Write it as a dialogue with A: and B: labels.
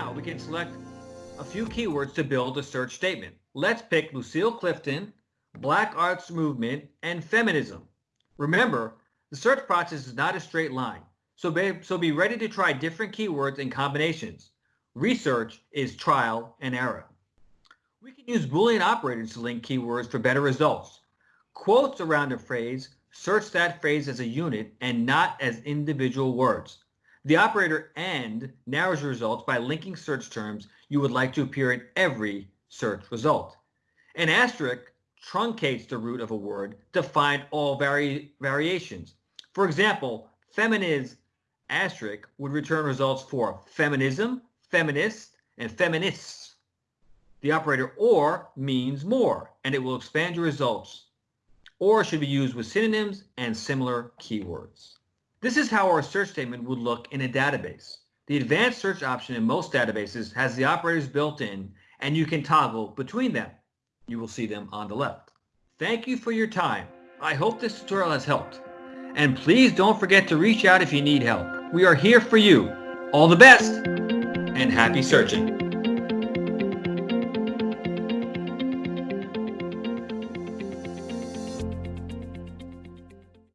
A: Now we can select a few keywords to build a search statement. Let's pick Lucille Clifton, Black Arts Movement, and Feminism. Remember, the search process is not a straight line, so be, so be ready to try different keywords and combinations. Research is trial and error. We can use Boolean operators to link keywords for better results. Quotes around a phrase search that phrase as a unit and not as individual words. The operator AND narrows your results by linking search terms you would like to appear in every search result. An asterisk truncates the root of a word to find all vari variations. For example, feminist asterisk would return results for feminism, feminist, and feminists. The operator OR means more, and it will expand your results. OR should be used with synonyms and similar keywords. This is how our search statement would look in a database. The advanced search option in most databases has the operators built in, and you can toggle between them. You will see them on the left. Thank you for your time. I hope this tutorial has helped. And please don't forget to reach out if you need help. We are here for you. All the best and happy searching.